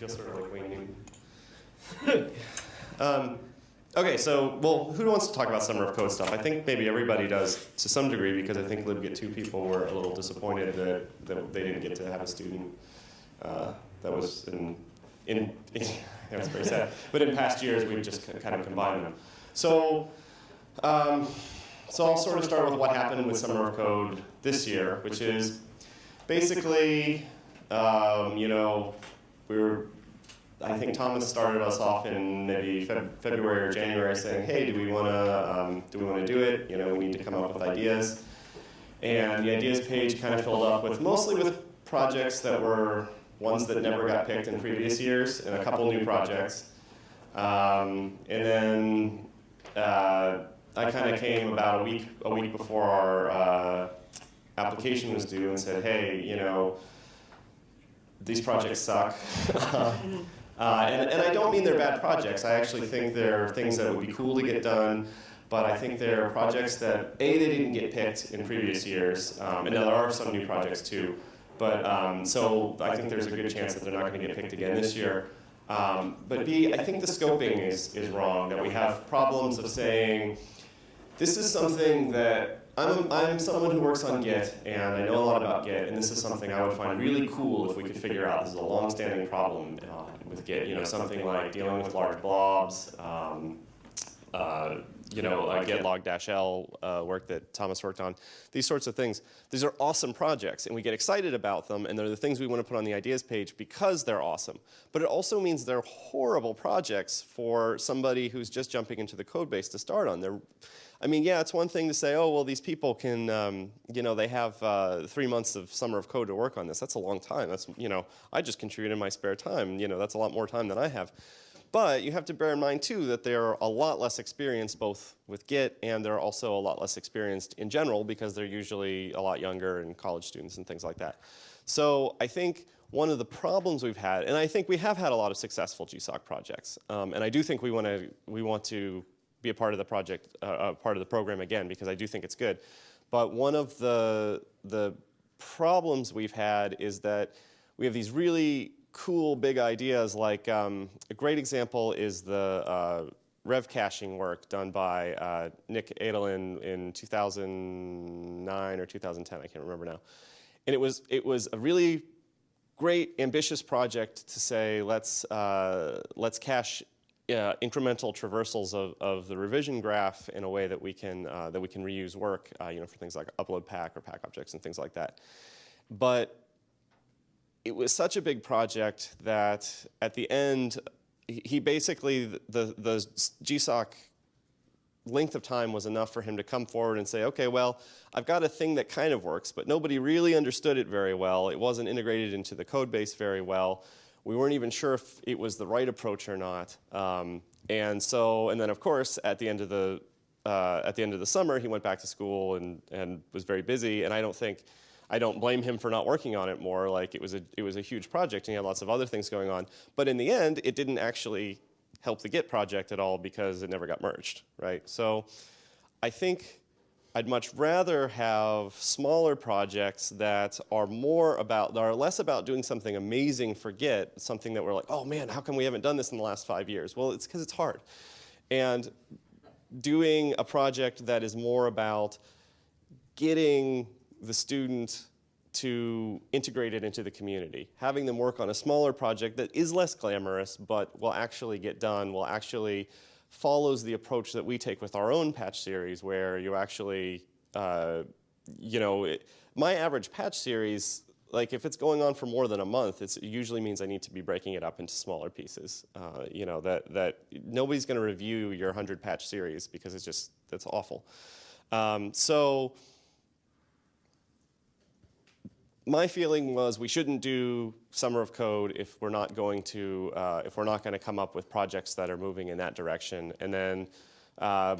feel sort of like Wayne Newton. um, okay, so, well, who wants to talk about Summer of Code stuff? I think maybe everybody does to some degree because I think LibGit 2 people were a little disappointed that, that they didn't get to have a student uh, that was in, in, in that's very sad. But in past years, we've just kind of combined them. So, um, so I'll sort of start with what happened with Summer of Code this year, which is basically, um, you know, we were, I think Thomas started us off in maybe Feb February or January saying, hey, do we want to um, do we want to do it? You know, we need to come up with ideas. And the ideas page kind of filled up with mostly with projects that were ones that never got picked in previous years, and a couple new projects. Um, and then uh, I kind of came about a week a week before our uh, application was due and said, hey, you know, these projects suck. uh, and, and I don't mean they're bad projects. I actually think they're things that would be cool to get done. But I think they're projects that, A, they didn't get picked in previous years. Um, and now there are some new projects too. But um, so I think there's a good chance that they're not going to get picked again this year. Um, but B, I think the scoping is, is wrong, that we have problems of saying, this is something that, I'm, I'm someone who works on Git, and I know a lot about Git, and this is something I would find really cool if we could figure out. This is a long-standing problem uh, with Git, you know, something like dealing with large blobs, um, uh, you know, uh, git log dash L uh, work that Thomas worked on, these sorts of things. These are awesome projects, and we get excited about them, and they're the things we want to put on the ideas page because they're awesome. But it also means they're horrible projects for somebody who's just jumping into the code base to start on. They're, I mean, yeah, it's one thing to say, oh, well, these people can, um, you know, they have uh, three months of summer of code to work on this. That's a long time. That's, you know, I just contribute in my spare time. You know, that's a lot more time than I have. But you have to bear in mind too that they're a lot less experienced both with Git and they're also a lot less experienced in general because they're usually a lot younger and college students and things like that. So I think one of the problems we've had, and I think we have had a lot of successful GSOC projects, um, and I do think we want to we want to be a part of the project, uh, part of the program again because I do think it's good. But one of the the problems we've had is that we have these really cool big ideas like um, a great example is the uh, rev caching work done by uh, Nick Edelen in 2009 or 2010, I can't remember now. And it was, it was a really great ambitious project to say let's, uh, let's cache uh, incremental traversals of, of the revision graph in a way that we can, uh, that we can reuse work uh, you know, for things like upload pack or pack objects and things like that. But it was such a big project that at the end, he basically, the, the GSOC length of time was enough for him to come forward and say, okay, well, I've got a thing that kind of works, but nobody really understood it very well. It wasn't integrated into the code base very well. We weren't even sure if it was the right approach or not. Um, and so, and then of course, at the end of the, uh, at the end of the summer, he went back to school and, and was very busy, and I don't think, I don't blame him for not working on it more. Like it was a, it was a huge project and he had lots of other things going on. But in the end, it didn't actually help the Git project at all because it never got merged, right? So I think I'd much rather have smaller projects that are more about, that are less about doing something amazing for Git, something that we're like, oh man, how come we haven't done this in the last five years? Well, it's because it's hard. And doing a project that is more about getting the student to integrate it into the community. Having them work on a smaller project that is less glamorous, but will actually get done, will actually follows the approach that we take with our own patch series, where you actually, uh, you know, it, my average patch series, like if it's going on for more than a month, it usually means I need to be breaking it up into smaller pieces. Uh, you know, that, that nobody's gonna review your 100 patch series because it's just, that's awful. Um, so, my feeling was we shouldn't do summer of code if we're not going to uh, if we're not going to come up with projects that are moving in that direction. And then uh,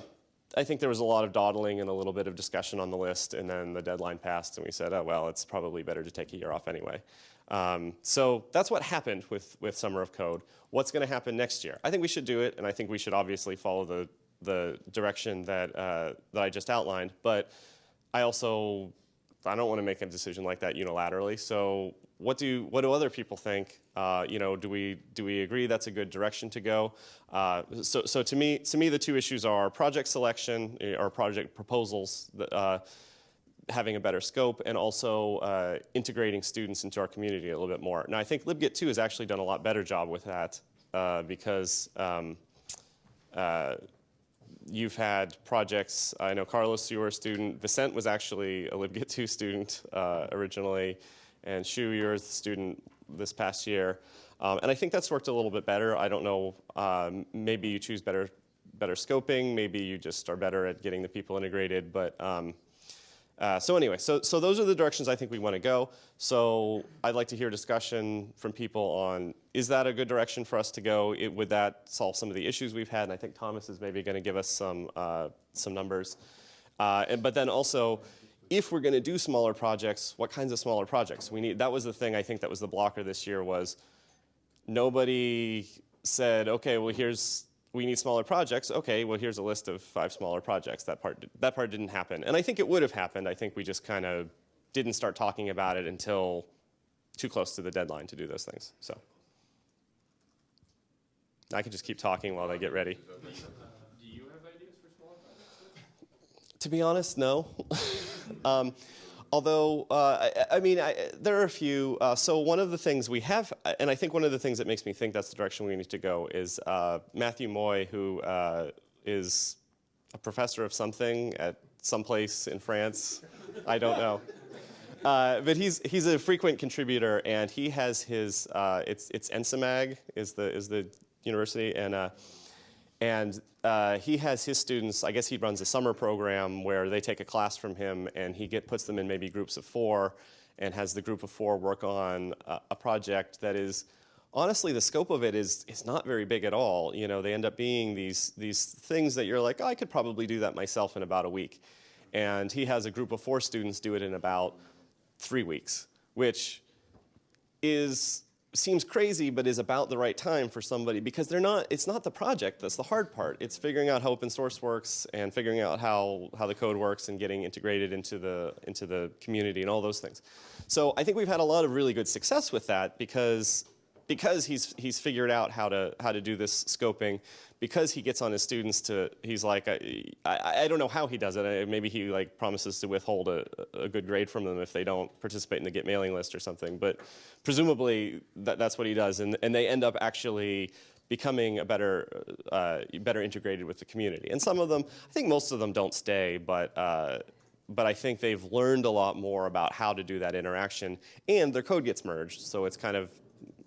I think there was a lot of dawdling and a little bit of discussion on the list, and then the deadline passed, and we said, oh well, it's probably better to take a year off anyway. Um, so that's what happened with with summer of code. What's going to happen next year? I think we should do it, and I think we should obviously follow the the direction that uh, that I just outlined, but I also I don't want to make a decision like that unilaterally. So what do what do other people think? Uh, you know, do we do we agree that's a good direction to go? Uh, so so to me to me the two issues are project selection eh, or project proposals. Uh, having a better scope and also uh, integrating students into our community a little bit more. Now, I think LibGit 2 has actually done a lot better job with that uh, because um, uh, you've had projects, I know Carlos, you were a student, Vicent was actually a LibGit 2 student uh, originally, and Shu, you're a student this past year. Um, and I think that's worked a little bit better. I don't know, um, maybe you choose better, better scoping, maybe you just are better at getting the people integrated, but um, uh, so anyway, so, so those are the directions I think we want to go. So I'd like to hear discussion from people on, is that a good direction for us to go? It, would that solve some of the issues we've had? And I think Thomas is maybe going to give us some, uh, some numbers. Uh, and, but then also, if we're going to do smaller projects, what kinds of smaller projects? We need, that was the thing I think that was the blocker this year was nobody said, okay, well here's we need smaller projects. Okay, well, here's a list of five smaller projects. That part, that part didn't happen. And I think it would have happened. I think we just kind of didn't start talking about it until too close to the deadline to do those things. So I can just keep talking while they get ready. Do you have ideas for smaller projects? To be honest, no. um, although, uh, I, I, mean, I, there are a few. Uh, so one of the things we have, and I think one of the things that makes me think that's the direction we need to go is uh, Matthew Moy, who uh, is a professor of something at some place in France. I don't know. Uh, but he's he's a frequent contributor, and he has his uh, it's it's Ensimag is the is the university, and and uh, he has his students, I guess he runs a summer program where they take a class from him and he get, puts them in maybe groups of four and has the group of four work on a, a project that is, honestly, the scope of it is, is not very big at all. You know, they end up being these, these things that you're like, oh, I could probably do that myself in about a week. And he has a group of four students do it in about three weeks, which is seems crazy but is about the right time for somebody because they're not it's not the project that's the hard part. It's figuring out how open source works and figuring out how how the code works and getting integrated into the into the community and all those things. So i think we've had a lot of really good success with that because because he's he's figured out how to how to do this scoping because he gets on his students to, he's like, I, I, I don't know how he does it. Maybe he like promises to withhold a, a, good grade from them if they don't participate in the Git mailing list or something. But presumably that, that's what he does. And, and they end up actually becoming a better, uh, better integrated with the community. And some of them, I think most of them don't stay, but, uh, but I think they've learned a lot more about how to do that interaction. And their code gets merged, so it's kind of,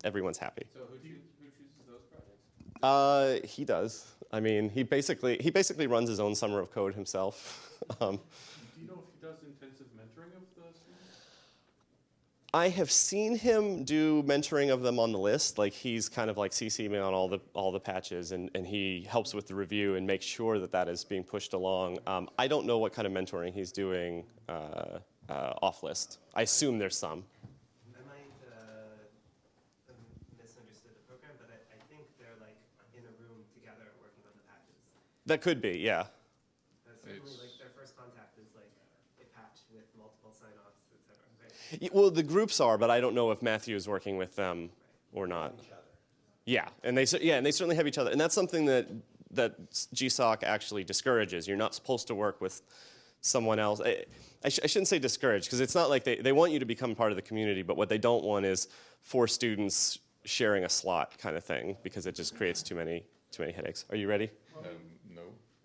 everyone's happy. So who, choo who chooses those projects? Uh, he does. I mean, he basically he basically runs his own summer of code himself. um, Do you know if he does intensive mentoring of the students? I have seen him do mentoring of them on the list. Like he's kind of like CC me on all the all the patches, and, and he helps with the review and makes sure that that is being pushed along. Um, I don't know what kind of mentoring he's doing uh, uh, off list. I assume there's some. That could be, yeah. certainly, like their first contact is like a patch with multiple sign-offs, et cetera. Right? Well, the groups are, but I don't know if Matthew is working with them or not. Yeah, and they yeah, and they certainly have each other, and that's something that that GSOC actually discourages. You're not supposed to work with someone else. I, I, sh I shouldn't say discourage because it's not like they, they want you to become part of the community, but what they don't want is four students sharing a slot kind of thing because it just creates too many too many headaches. Are you ready? Um, no.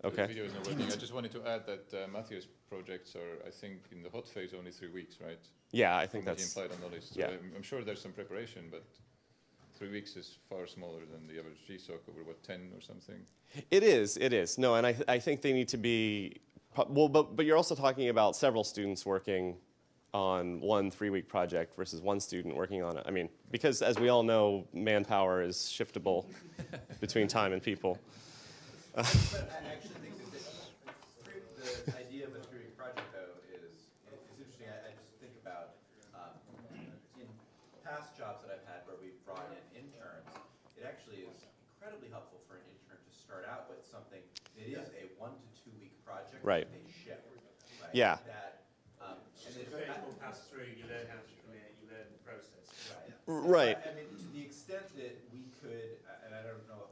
Okay. The video is not working. I just wanted to add that uh, Matthew's projects are, I think, in the hot phase only three weeks, right? Yeah, I think From that's. implied on the list. So yeah. I'm, I'm sure there's some preparation, but three weeks is far smaller than the average GSOC over what 10 or something. It is. It is. No, and I I think they need to be. Well, but but you're also talking about several students working on one three-week project versus one student working on it. I mean, because as we all know, manpower is shiftable between time and people but I actually think that the idea of a theory project, though, is—it's interesting. I, I just think about um, in past jobs that I've had where we've brought in interns, it actually is incredibly helpful for an intern to start out with something that is a one to two-week project right. that they ship. Right? Yeah. That, um, and it's very pass through, you learn how to commit, you learn the process. Right. right. So, I, I mean, to the extent that we could, and I don't know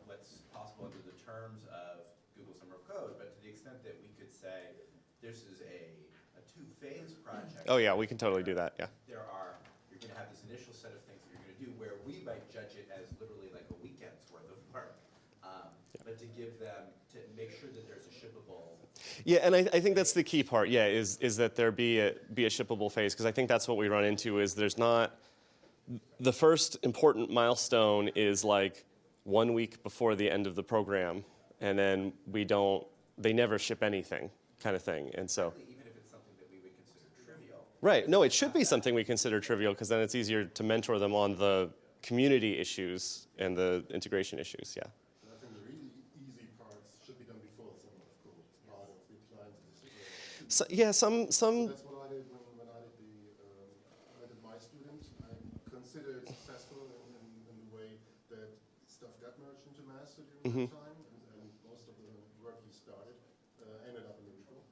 terms of Google Summer of Code, but to the extent that we could say, this is a, a two-phase project. Oh yeah, we can totally do that. Yeah. There are, you're gonna have this initial set of things that you're gonna do, where we might judge it as literally like a weekend's worth of work. Um, But to give them, to make sure that there's a shippable Yeah, and I, I think that's the key part. Yeah, is is that there be a be a shippable phase because I think that's what we run into is there's not the first important milestone is like one week before the end of the program, and then we don't they never ship anything kind of thing, and so. even if it's something that we would consider trivial. Right. No, it should be something we consider trivial because then it's easier to mentor them on the community issues and the integration issues. Yeah. And I some, the really easy parts should be done before the summer of code. It's part of the client's decision. So, yeah. Some some. That's what I did when, when I did the, um, when I did my student. I considered it successful in, in, in the way that stuff got merged into that time, and, most of the work he started uh, ended up in neutral.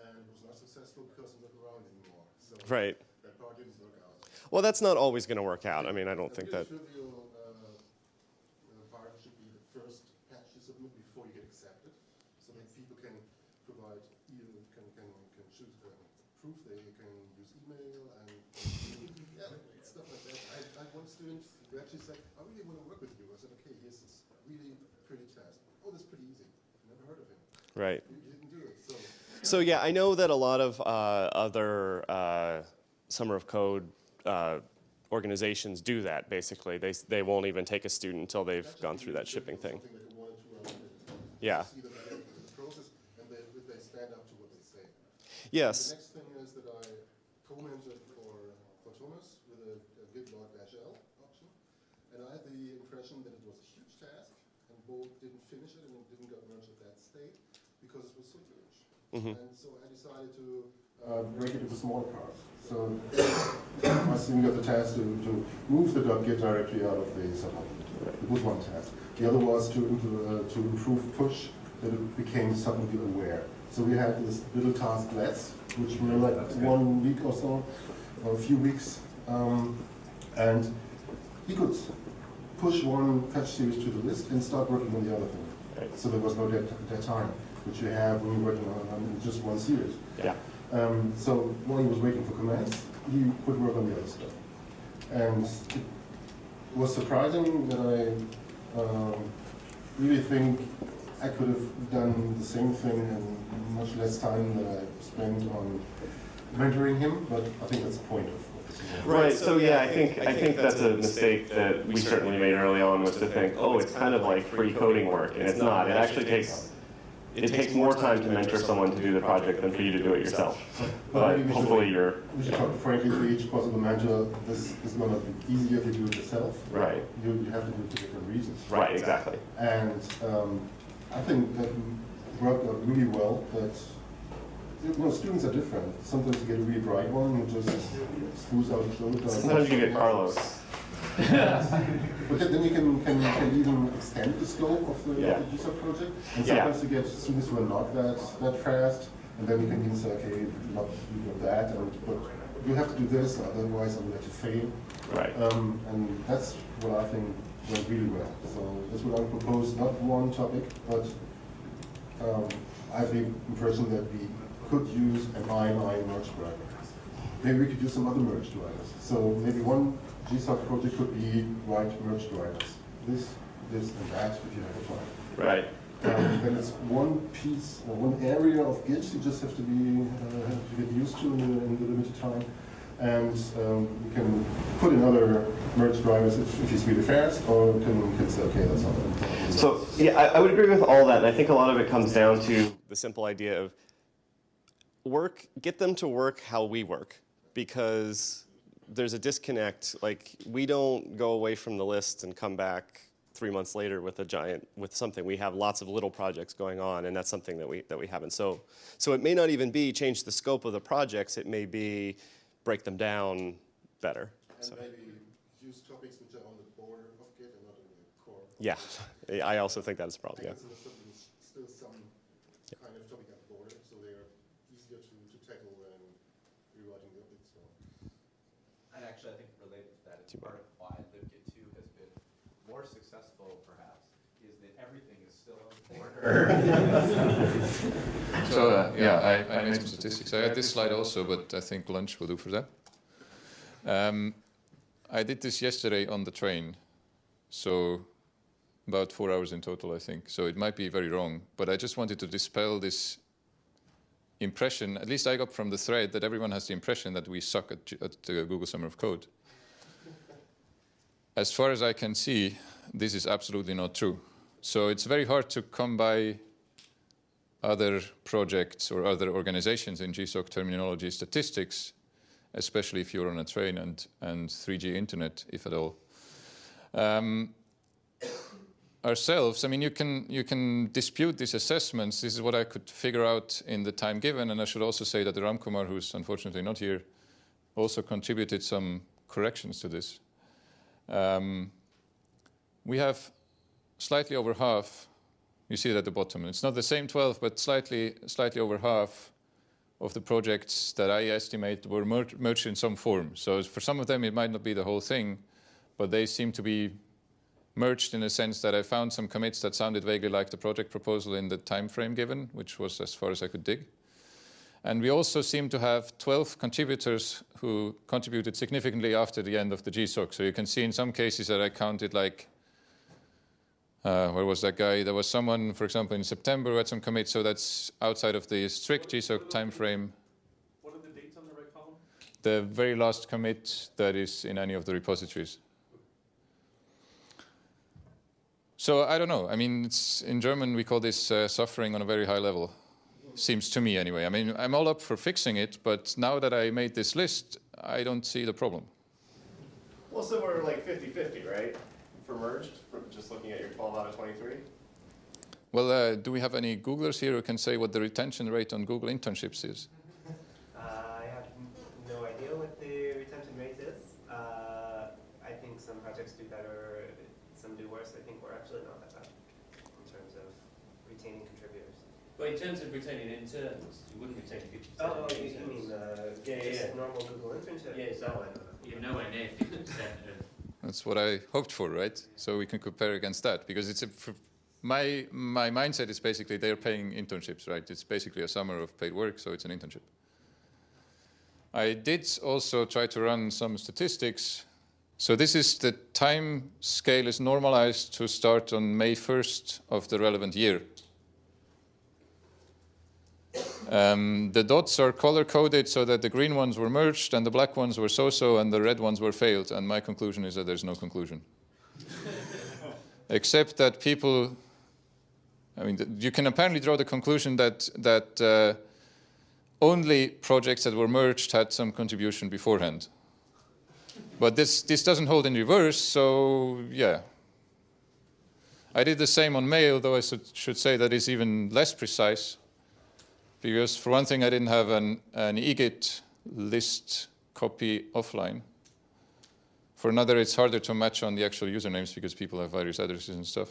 And was not successful because wasn't around anymore. So Right. that part didn't work out. Well, that's not always going to work out. I mean, I don't think that. trivial uh, uh, part should be the first patch you submit before you get accepted, so that people can provide, either can, can, can choose uh, proof, they can use email and, yeah, stuff like that. I, I had one student who actually said, I really want to work with you. I said, okay, here's this really pretty task. Oh, that's pretty easy. Never heard of him. Right. You you didn't do it, so. So yeah, I know that a lot of uh, other uh, summer of code uh, organizations do that. Basically, they they won't even take a student until they've That's gone through that shipping thing. That you wanted to run with. Yeah. See that they get into the process, and they, they stand up to what they say. The Yes. next thing is that I co-mentored for, for Thomas with a, a GitLog dash L option. And I had the impression that it was a huge task, and Bo didn't finish it and it didn't get merged at that state because it was so huge. And so I decided to uh, break it into smaller parts. So my student got the task to, to move the .git directory out of the subhub. It was one task. The other was to, uh, to improve push, that it became suddenly aware. So we had this little tasklets, which were like one week or so, or a few weeks. Um, and he could push one patch series to the list and start working on the other thing. Right. So there was no dead, dead time, which you have when you're working on, on just one series. Yeah. Um, so while he was waiting for commands, he could work on the other stuff. And it was surprising that I um, really think I could have done the same thing in much less time than I spent on mentoring him, but I think that's the point of, of this. event. Right. So yeah, I think I think that's a mistake that we certainly made early on was to think, oh, it's kind of like free coding work, and it's not. It actually takes it takes more time to mentor someone to do the project than for you to do it yourself. But hopefully you're We should talk frankly for each possible mentor, this is gonna be easier if you do it yourself. right. You, you have to do it for different reasons. Right. Exactly. And um, I think that worked out really well, that, you know, students are different. Sometimes you get a really bright one who just screws out code. or- Sometimes you get Carlos. But then you can, can, can even extend the scope of the, Yeah. of the GSOC project. And sometimes you get students who are not that, that fast, and then you can even say, okay, not do that, and, but you have to do this, otherwise I'm going to fail. Right. Um, and that's what I think went really well. So that's what I propose, not one topic, but um, I have the impression that we could use an INI merge driver. Maybe we could use some other merge drivers. So maybe one Project could be write merge drivers. This, this, and that, if you have a plan. Right. Um, then it's one piece, or one area of Git you just have to be, uh, have to get used to in the, in the limited time. And um, you can put in other merge drivers if, if it's really fast, or you can, you can say, okay, that's not. So yeah, I, I would agree with all that, and I think a lot of it comes down to the simple idea of work, get them to work how we work, because there's a disconnect. Like we don't go away from the list and come back three months later with a giant with something. We have lots of little projects going on, and that's something that we that we haven't. So so it may not even be change the scope of the projects. It may be break them down better. And So maybe use topics which are on the border of Git and not in the core. yeah, I also think that is a problem. Yeah. it's still- still some kind of topic at the border, so they are easier to, to tackle than rewriting the object, so. And actually, I think related to that, it's Too bad. part of why LibGit two has been more successful perhaps, is that everything is still on in order. So, uh, yeah, I, I made some statistics. I had this slide also, but I think lunch will do for that. Um, I did this yesterday on the train, so about four hours in total, I think. So it might be very wrong, but I just wanted to dispel this impression, at least I got from the thread, that everyone has the impression that we suck at, at uh, Google Summer of Code. As far as I can see, this is absolutely not true. So it's very hard to come by other projects or other organizations in GSOC terminology statistics, especially if you're on a train and, and 3G internet, if at all. Um, ourselves, I mean, you can, you can dispute these assessments. This is what I could figure out in the time given. And I should also say that Ram Kumar, who's unfortunately not here, also contributed some corrections to this. Um, we have slightly over half you see it at the bottom. It's not the same 12, but slightly, slightly over half of the projects that I estimate were mer merged in some form. So for some of them, it might not be the whole thing, but they seem to be merged in a sense that I found some commits that sounded vaguely like the project proposal in the time frame given, which was as far as I could dig. And we also seem to have 12 contributors who contributed significantly after the end of the GSOC. So you can see in some cases that I counted like uh, where was that guy? There was someone, for example, in September who had some commits, so that's outside of the strict GSOC timeframe. What are the dates on the right column? The very last commit that is in any of the repositories. So I don't know. I mean, it's, in German we call this uh, suffering on a very high level. Seems to me anyway. I mean, I'm all up for fixing it, but now that I made this list, I don't see the problem. Well, so we're like 50-50, right? For merged, just looking at your 12 out of 23? Well, uh, do we have any Googlers here who can say what the retention rate on Google internships is? Uh, I have n- no idea what the retention rate is. Uh, I think some projects do better, some do worse. I think we're actually not that bad in terms of retaining contributors. But in terms of retaining interns, you wouldn't retain fifty percent Oh, of oh, you, you interns. mean uh, Yeah, yeah, just yeah. normal Google internship? Yeah, so- No, I don't know. You're nowhere near fifty percent of, That's what I hoped for, right? So we can compare against that because it's a, for my my mindset is basically they're paying internships, right? It's basically a summer of paid work, so it's an internship. I did also try to run some statistics. So this is the time scale is normalized to start on May 1st of the relevant year. Um, the dots are color coded so that the green ones were merged and the black ones were so-so and the red ones were failed. And my conclusion is that there's no conclusion. Except that people, I mean, you can apparently draw the conclusion that, that uh, only projects that were merged had some contribution beforehand. But this, this doesn't hold in reverse, so yeah. I did the same on mail, though I should say that is even less precise because for one thing, I didn't have an, an eGit list copy offline. For another, it's harder to match on the actual usernames because people have various addresses and stuff.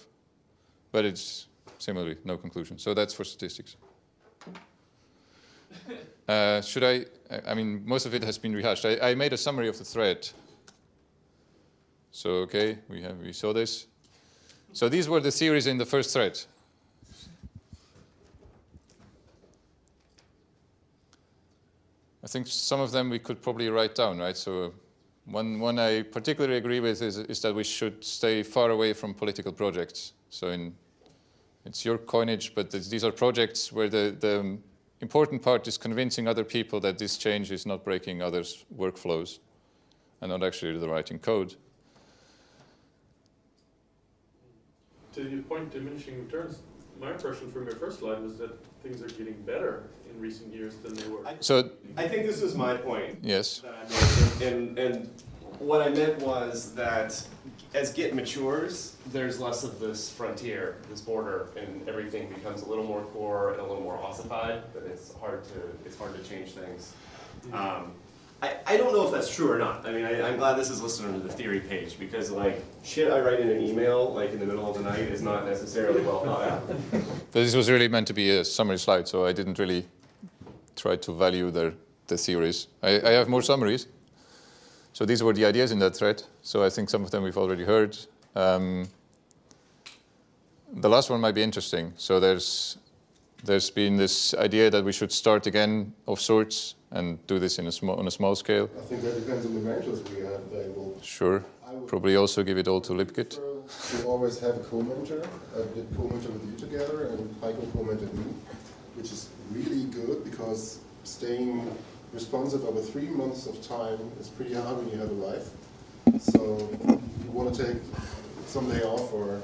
But it's similarly no conclusion. So that's for statistics. Uh, should I, I- mean, most of it has been rehashed. I, I made a summary of the thread. So, okay, we, have, we saw this. So these were the theories in the first thread. I think some of them we could probably write down, right? So one, one I particularly agree with is, is that we should stay far away from political projects. So in, it's your coinage, but th- these are projects where the, the important part is convincing other people that this change is not breaking others' workflows and not actually the writing code. to your point, diminishing returns, my impression from your first slide was that things are getting better in recent years than they were. So, I think this is my point. yes. that I. And, and what I meant was that as Git matures, there's less of this frontier, this border, and everything becomes a little more core and a little more ossified, but it's hard to, it's hard to change things. Um, I, I don't know if that's true or not. I mean, I, I'm glad this is listed under the theory page, because like, shit I write in an email, like in the middle of the night, is not necessarily well thought out. This was really meant to be a summary slide, so I didn't really try to value the, the theories. I, I have more summaries, So these were the ideas in that thread. So I think some of them we've already heard. Um, the last one might be interesting. So there's there's been this idea that we should start again of sorts and do this in a small on a small scale. I think that depends on the mentors we have available. Sure. I would Probably also give it all to LibGit. We always have a co-mentor. I did co-mentor with you together, and Heiko co-mentored me, which is really good because staying responsive over three months of time is pretty hard when you have a life. So you want to take some day off or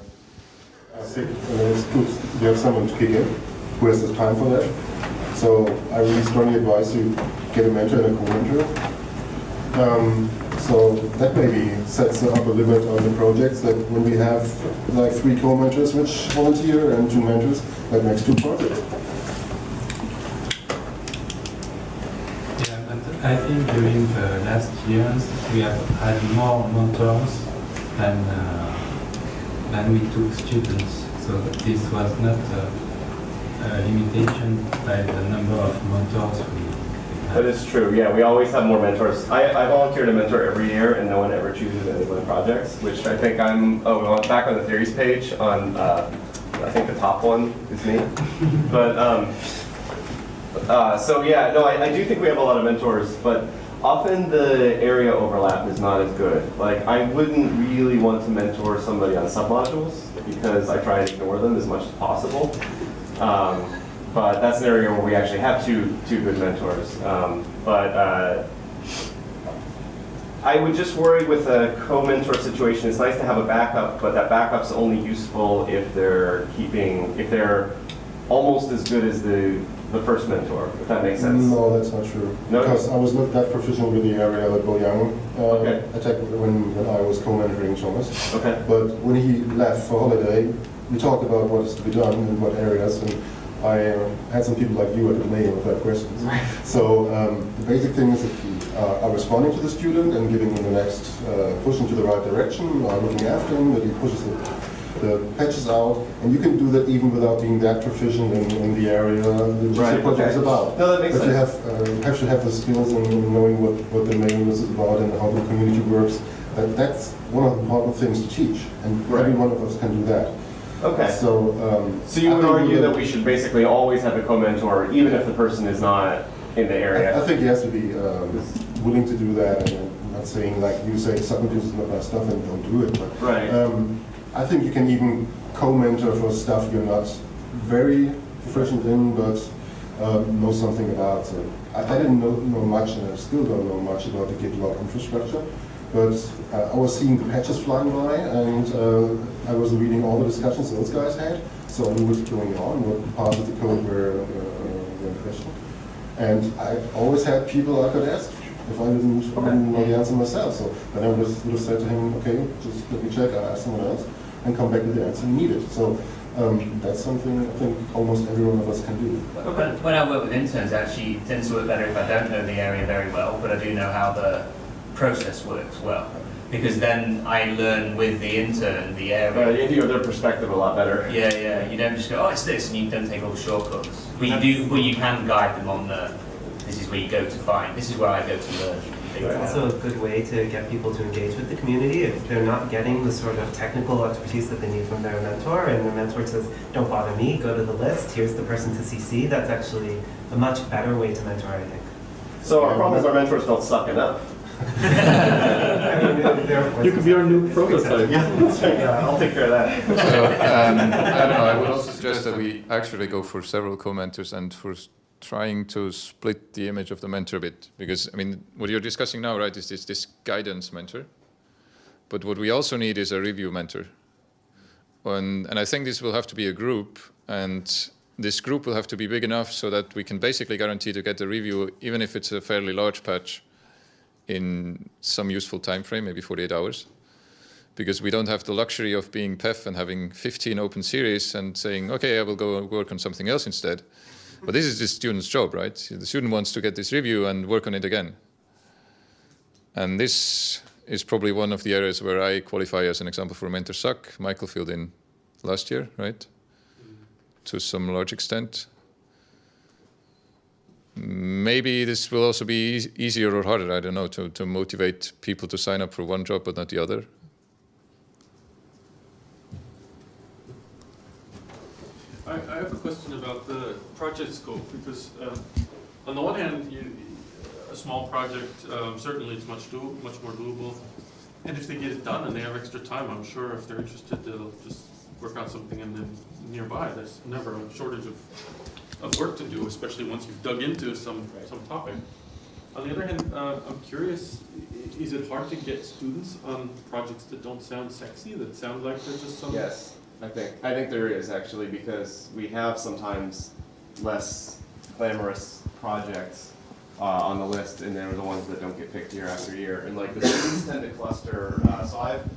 uh, sick, and then it's good you have someone to kick in who has the time for that. So I really strongly advise you get a mentor and a co-mentor. Um, so that maybe sets the upper limit on the projects that when we have like three co-mentors which volunteer and two mentors, that makes two projects. I think during the last years, we have had more mentors than, uh, than we took students. So this was not a limitation by the number of mentors we we That true, yeah, we always have more mentors. I, I volunteer to mentor every year and no one ever chooses any of my projects, which I think I'm, oh, well, back on the theories page on, uh, I think the top one is me. But, um, uh, so yeah, no, I, I do think we have a lot of mentors, but often the area overlap is not as good. Like, I wouldn't really want to mentor somebody on submodules because I try and ignore them as much as possible. Um, but that's an area where we actually have two, two good mentors. Um, but uh, I would just worry with a co-mentor situation. It's nice to have a backup, but that backup's only useful if they're keeping, if they're almost as good as the, the first mentor, if that makes sense. No, that's not true. No? Because I was not that proficient with the area that Bo Yang uh, Okay. attacked when, when I was co-mentoring Thomas. Okay. But when he left for holiday, we talked about what is to be done in what areas, and I uh, had some people like you at the name of that questions. So um, the basic thing is that we uh, are responding to the student and giving him the next uh, push into the right direction, are looking after him, that he pushes the, the patches out, and you can do that even without being that proficient in, in the area the GC Right, project okay. is about. No, that makes But you have, uh, have to have the skills in in knowing what, what the main is about and how the community works. That, that's one of the important things to teach, and every one of us can do that. Okay. So, um. So you I would argue that we should basically always have a co-mentor, even if the person is not in the I, I think he has to be, um, willing to do that, and I'm not saying like you say, submodules is not my stuff and don't do it, but Right. Um, I think you can even co-mentor for stuff you're not very proficient in, but uh, know something about. So I, I didn't know, know much, and I still don't know much about the git log infrastructure. But uh, I was seeing the patches flying by, and uh, I was reading all the discussions those guys had, so I knew what's going on, what parts of the code were, uh, in question. And I always had people I could ask if I didn't, didn't know the answer myself. So then I would have, would have said to him, okay, just let me check, I'll ask someone else, and come back with the answer needed. So um, that's something I think almost every one of us can do. When, when I work with interns, it actually tends to work better if I don't know the area very well, but I do know how the process works well. Because then I learn with the intern the Uh, area. you have their perspective a lot better. Yeah, yeah. You don't just go, oh, it's this, and you don't take all the shortcuts. But you do, but you can guide them on the. This is where you go to find. This is where I go to learn. It's also a good way to get people to engage with the community if they're not getting the sort of technical expertise that they need from their mentor, and their mentor says, "Don't bother me. Go to the list. Here's the person to CC." That's actually a much better way to mentor, I think. So our problem is our mentors don't suck enough. I mean, there- there, of course, You could be our new it's good prototype. Yeah. Yeah, I'll take care of that. So, um, I don't know, I would also suggest that we actually go for several co-mentors and for trying to split the image of the mentor a bit. Because, I mean, what you're discussing now, right, is this, this guidance mentor. But what we also need is a review mentor. And, and I think this will have to be a group, and this group will have to be big enough so that we can basically guarantee to get the review, even if it's a fairly large patch, in some useful time frame, maybe 48 hours because we don't have the luxury of being Peff and having 15 open series and saying, okay, I will go work on something else instead. But this is the student's job, right? The student wants to get this review and work on it again. And this is probably one of the areas where I qualify as an example for mentor suck. Michael filled in last year, right? To some large extent. Maybe this will also be eas- easier or harder. I don't know to, to motivate people to sign up for one job but not the other. I, I have a question about the project scope, because, um, on the one hand, you, a small project, um, certainly it's much do, much more doable. And if they get it done and they have extra time, I'm sure if they're interested, they'll just work on something and then nearby, there's never a shortage of, of work to do, especially once you've dug into some, some topic. On the other hand, uh, I'm curious, is it hard to get students on projects that don't sound sexy, that sound like they're just some? Yes, I think, I think there is actually, because we have sometimes less glamorous projects uh, on the list, and they're the ones that don't get picked year after year, and like the students tend to cluster, uh, so I've,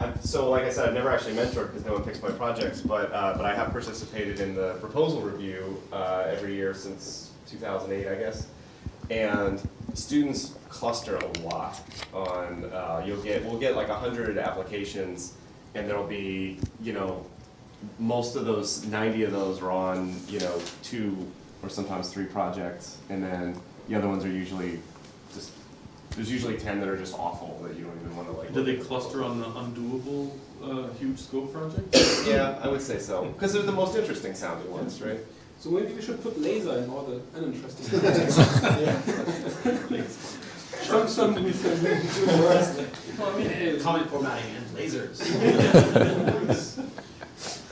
I've, so like I said, I've never actually mentored because no one picks my projects, but, uh, but I have participated in the proposal review, uh, every year since two thousand eight, I guess. And students cluster a lot on, uh, you'll get, we'll get like a hundred applications, and there'll be, you know, most of those, ninety of those are on, you know, two or sometimes three projects, and then the other ones are usually just, there's usually ten that are just awful that you don't even wanna like. Do they cluster on the undoable, uh, huge scope projects? Yeah, I would say so, because they're the most interesting sounding ones, right? So maybe we should put laser in all the uninteresting projects. Some, some, we can do the rest. Well, I mean, eh, comment formatting and lasers.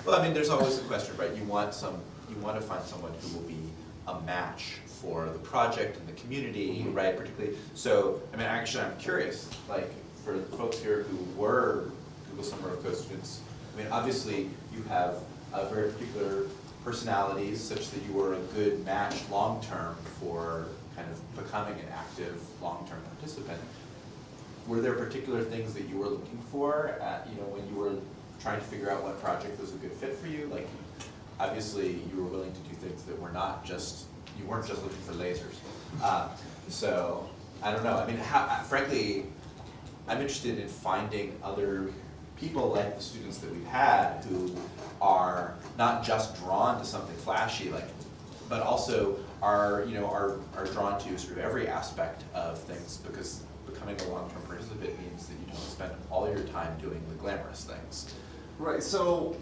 Well, I mean, there's always the question, right? You want some, you want to find someone who will be a match for the project and the community, right, particularly. So, I mean, actually, I'm curious, like, for the folks here who were Google Summer of Code students, I mean, obviously, you have a very particular personalities such that you were a good match long-term for kind of becoming an active, long-term participant. Were there particular things that you were looking for at, you know, when you were trying to figure out what project was a good fit for you? Like, obviously, you were willing to do things that were not just, you weren't just looking for lasers. Uh, so, I don't know, I mean, how, frankly, I'm interested in finding other people like the students that we've had who are not just drawn to something flashy, like, but also are, you know, are, are drawn to sort of every aspect of things because becoming a long-term participant means that you don't spend all your time doing the glamorous things. Right, so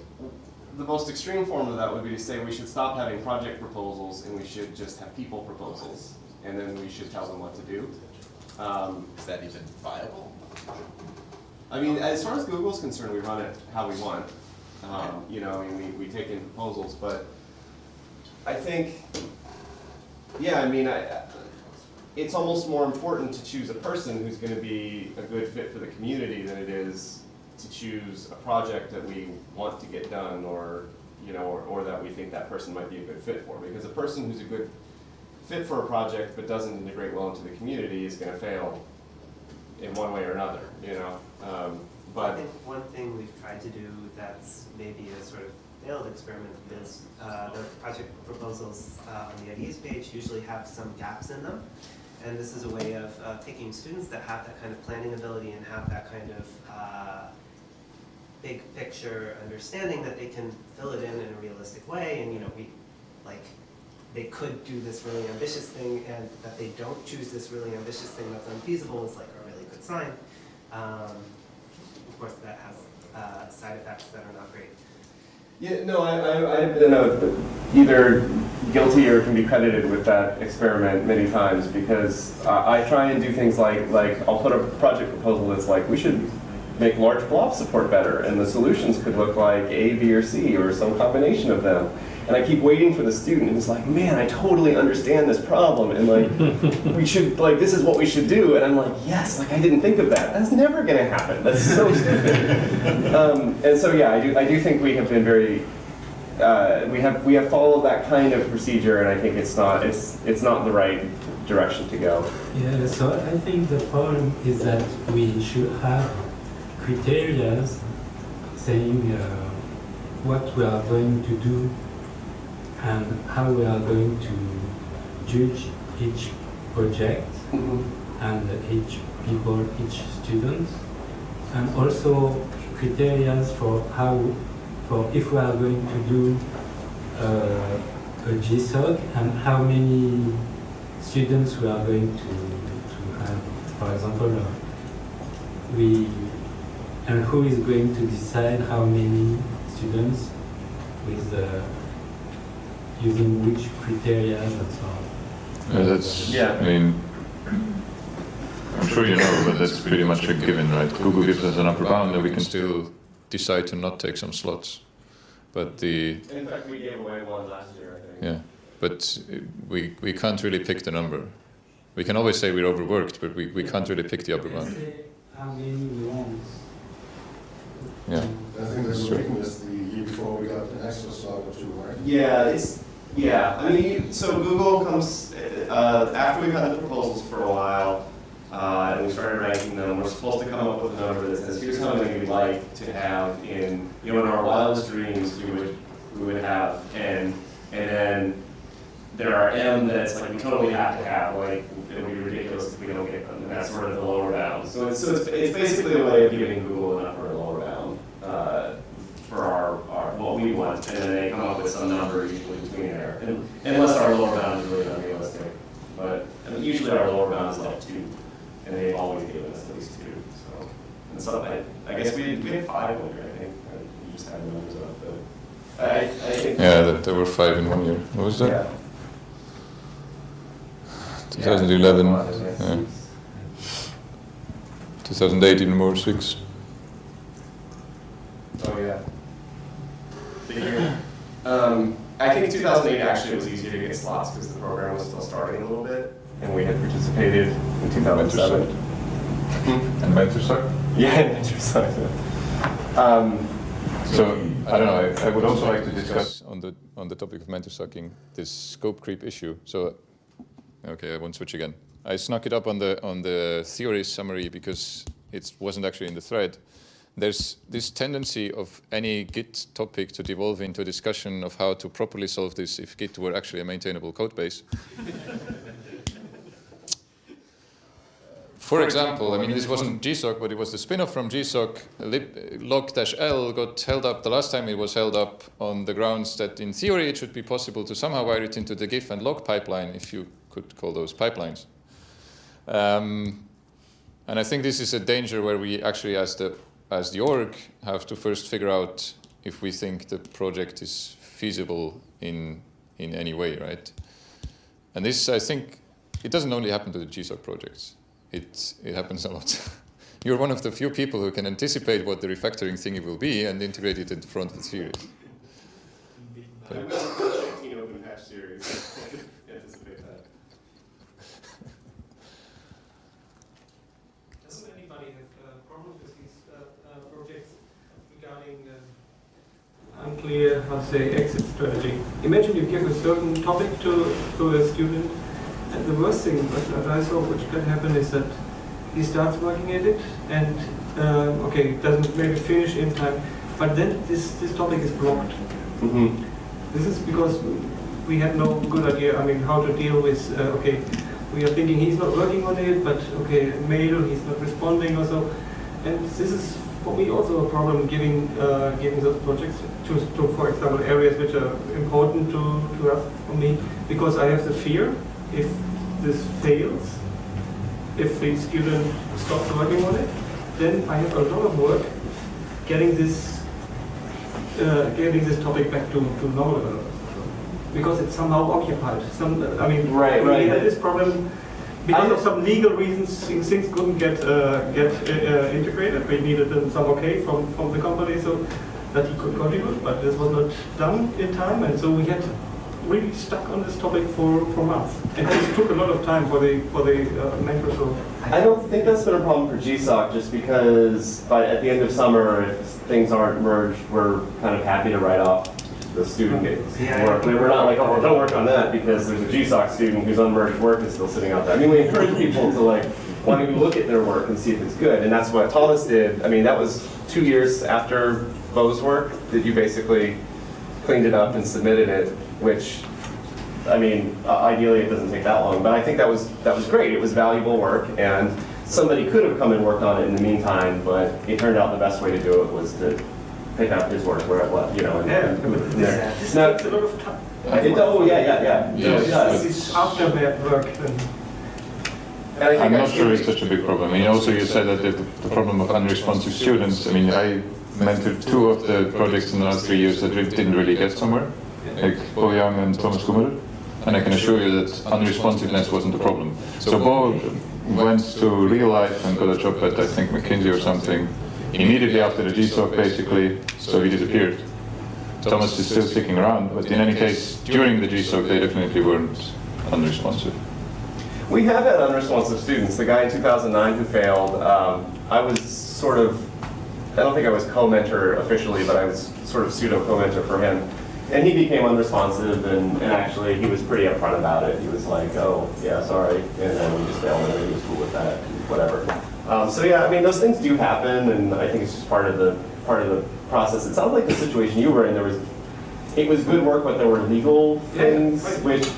the most extreme form of that would be to say we should stop having project proposals and we should just have people proposals. And then we should tell them what to do. Um, Is that even viable? I mean, as far as Google's concerned, we run it how we want. Um, you know, I mean, we, we take in proposals, but I think, yeah, I mean, I, it's almost more important to choose a person who's gonna be a good fit for the community than it is to choose a project that we want to get done or, you know, or, or that we think that person might be a good fit for. Because a person who's a good fit for a project but doesn't integrate well into the community is gonna fail in one way or another, you know? Um, I think one thing we've tried to do that's maybe a sort of failed experiment is uh, the project proposals uh, on the IDEas page usually have some gaps in them. And this is a way of uh, picking students that have that kind of planning ability and have that kind of uh, big picture understanding that they can fill it in in a realistic way. And, you know, we, like, they could do this really ambitious thing and that they don't choose this really ambitious thing that's unfeasible is like sign. Um, of course, that has uh, side effects that are not great. yeah, no, I, I, I've been uh, either guilty or can be credited with that experiment many times because uh, I try and do things like, like, I'll put a project proposal that's like, we should make large blob support better, and the solutions could look like A, B, or C, or some combination of them. And I keep waiting for the student who's like, man, I totally understand this problem, and like, we should, like, this is what we should do. And I'm like, yes, like, I didn't think of that. That's never gonna happen. That's so stupid. um, and so, yeah, I do, I do think we have been very, uh, we have, we have followed that kind of procedure, and I think it's not, it's, it's not the right direction to go. Yeah, so I think the problem is that we should have criteria saying uh, what we are going to do and how we are going to judge each project and each people, each student, and also criteria for how, for if we are going to do uh, a GSOC and how many students we are going to, to have, for example, uh, we, and who is going to decide how many students with uh, using which criteria and so on. Uh, that's, Yeah. I mean, I'm sure you know, but that's pretty much a given, right? Google gives us an upper bound, and we can still decide to not take some slots. But the, In fact, we gave away one last year, I think. yeah, but we, we can't really pick the number. We can always say we're overworked, but we, we can't really pick the upper Let's bound. How many we. Yeah. I think they were making this the year before we got an extra slot or two, right? Yeah, it's, yeah, I mean, so Google comes, uh, after we've had the proposals for a while, uh, and we started ranking them, we're supposed to come up with a number that says, here's how many we'd like to have in, you know, in our wildest dreams, we would, we would have ten, and then there are M that's like, we totally have to have, like, it would be ridiculous if we don't get them, and that's sort of the lower bound. So it's, so it's, it's basically a way of giving Google an upper and lower bound, uh, for our, our, what we want, and then they come up with some number usually between there. And Unless our lower bound is really unrealistic, but, I mean, usually our lower bound is like two, and they've always given us at least two, so. And so, I, I guess we had, we had five one year, I think, just had the numbers up, but, I, I think. Yeah, there, there were five in one year. What was that? Yeah. 2011, Yeah. yeah. 2008 even more, six. Oh, yeah. The year. Um, I think 2008 actually was easier to get slots because the program was still starting a little bit, and we had participated in 2007. And Mentorsuck? Yeah, interesting. Um, So, I don't know, I, I would also like to discuss on the, on the topic of mentor sucking, this scope creep issue. So, okay, I won't switch again. I snuck it up on the, on the theory summary because it wasn't actually in the thread. There's this tendency of any Git topic to devolve into a discussion of how to properly solve this if Git were actually a maintainable code base. For example, I mean, this wasn't GSOC, but it was the spin-off from GSOC. Log-l got held up the last time it was held up on the grounds that in theory it should be possible to somehow wire it into the diff and log pipeline, if you could call those pipelines. Um, and I think this is a danger where we actually, as the, as the org, have to first figure out if we think the project is feasible in, in any way, right? And this, I think, it doesn't only happen to the GSOC projects it, it happens a lot. You're one of the few people who can anticipate what the refactoring thingy will be and integrate it into front of the series. I'm going to check open patch series. Anticipate that. Doesn't anybody have uh, problems with these uh, uh, projects regarding uh, unclear, how to say, exit strategy? Imagine you give a certain topic to, to a student, and the worst thing that I saw which can happen is that he starts working at it, and uh, okay, doesn't maybe finish in time, but then this, this topic is blocked. Mm-hmm. This is because we had no good idea, I mean, how to deal with, uh, okay, we are thinking he's not working on it, but okay, mail, he's not responding or so. And this is for me also a problem giving, uh, giving those projects to, to, for example, areas which are important to, to us, for me, because I have the fear if this fails, if the student stops working on it, then I have a lot of work getting this uh, getting this topic back to, to normal. Because it's somehow occupied. Some, I mean, Right, we right. had this problem because of some legal reasons. Things, couldn't get uh, get uh, integrated. We needed uh, some okay from, from the company so that he could contribute, but this was not done in time, and so we had really stuck on this topic for, for months. And this took a lot of time for the for the uh. So I don't think that's been a problem for GSOC just because by, at the end of summer, if things aren't merged, we're kind of happy to write off the student work. We're not like, oh, don't work on that because there's a GSOC student whose unmerged work is still sitting out there. I mean, we encourage people to like, why don't look at their work and see if it's good? And that's what Thomas did. I mean, that was two years after Bo's work that you basically cleaned it up and submitted it, which I mean, uh, ideally it doesn't take that long, but I think that was that was great. It was valuable work, and somebody could have come and worked on it in the meantime, but it turned out the best way to do it was to pick up his work where it was, you know. And, yeah, and- but there. this, this Now- takes a lot of time. It, oh, yeah, yeah, yeah. No, Yes, it does. It's after that work then. And I think I'm not sure it's such a big problem. I mean, also you said that the, the problem of unresponsive students, I mean, I mentored two of the projects in the last three years that didn't really get somewhere, like Bo Yang and Thomas Gummerer. And I can assure you that unresponsiveness wasn't the problem. So Bo went to real life and got a job at, I think, McKinsey or something, immediately after the GSOC basically, so he disappeared. Thomas is still sticking around, but in any case, during the GSOC, they definitely weren't unresponsive. We have had unresponsive students. The guy in 2009 who failed, um, I was sort of, I don't think I was co-mentor officially, but I was sort of pseudo co-mentor for him. And he became unresponsive, and, and actually he was pretty upfront about it. He was like, oh, yeah, sorry, and then we just failed, and he was cool with that, whatever. Um, so yeah, I mean, those things do happen, and I think it's just part of the part of the process. It sounds like the situation you were in. There was, it was good work, but there were legal Yeah, things right. which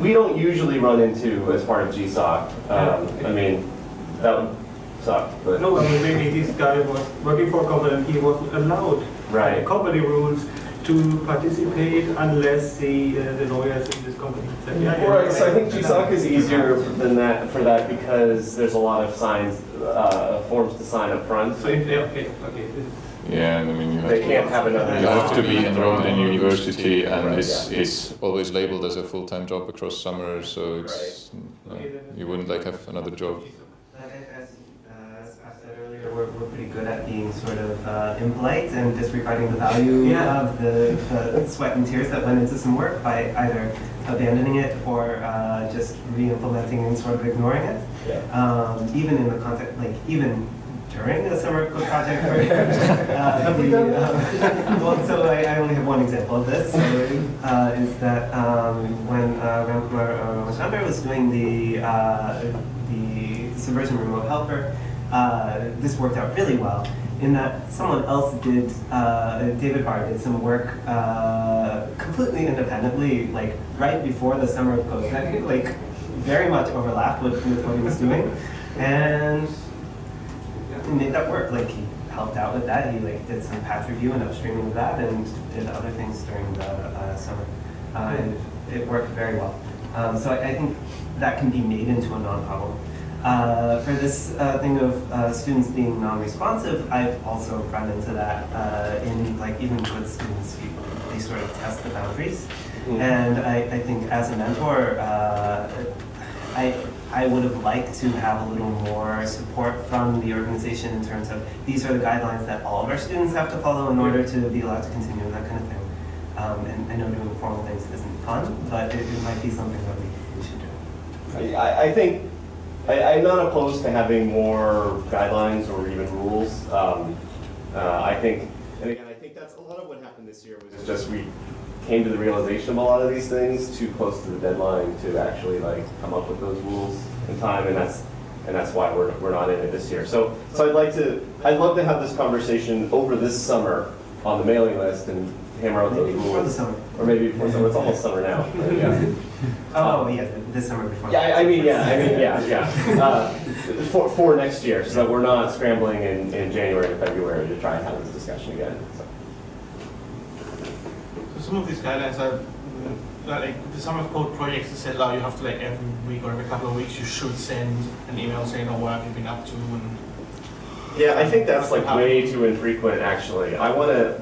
we don't usually run into as part of GSOC. Um, I mean, that would suck, but. No, I mean, maybe this guy was working for a company and he wasn't allowed the Right. company rules to participate unless the, uh, the lawyers in this company said, yeah, yeah. Right, so I think yeah. GSOC is easier than that, for that, because there's a lot of signs, uh, forms to sign up front. So, if, yeah, okay, okay. Yeah, and I mean, you have They to. can't have another. You have to be enrolled in university and Right, it's, yeah. it's always labeled as a full-time job across summer, so it's, uh, you wouldn't like have another job. Uh, As, uh, as I said earlier, we're, we're pretty good at being sort of uh, impolite and disregarding the value Yeah. of the, the sweat and tears that went into some work by either abandoning it or uh, just re-implementing and sort of ignoring it. Yeah. Um, even in the context, like even during a summer code project. Uh, the, well, so I, I only have one example of this. So, uh, is that um, when uh, Ramkumar uh, Mashamber was doing the uh, the subversion remote helper, uh, this worked out really well. In that someone else did, uh, David Barr did some work uh, completely independently, like right before the summer of code. Think like very much overlapped with, with what he was doing, and he made that work. Like he helped out with that. He like did some patch review and upstreaming of that, and did other things during the uh, summer. Uh, and it worked very well. Um, so I, I think that can be made into a non-problem. Uh, for this uh, thing of uh, students being non-responsive, I've also run into that uh, in like even good students, you, they sort of test the boundaries. And I, I think as a mentor, uh, I, I would have liked to have a little more support from the organization in terms of these are the guidelines that all of our students have to follow in order to be allowed to continue and that kind of thing. Um, and I know doing formal things isn't fun, but it, it might be something that we, we should do. I, I think, I, I'm not opposed to having more guidelines or even rules. Um, uh, I think, and again, I think that's a lot of what happened this year was just we came to the realization of a lot of these things too close to the deadline to actually like come up with those rules in time, and that's and that's why we're, we're not in it this year. So so I'd like to I'd love to have this conversation over this summer on the mailing list and hammer out those Maybe before the rules, summer. or maybe before summer. It's almost summer now. but yeah. Oh, yeah, this summer before. Yeah, I, I mean, yeah, I mean, yeah, yeah. Uh, for, for next year, so that we're not scrambling in, in January and February to try and have this discussion again. So. So some of these guidelines are mm, like the summer code projects that said like you have to like every week or every couple of weeks you should send an email saying oh what have you been up to and Yeah, I think that's like way too infrequent, actually. I want to,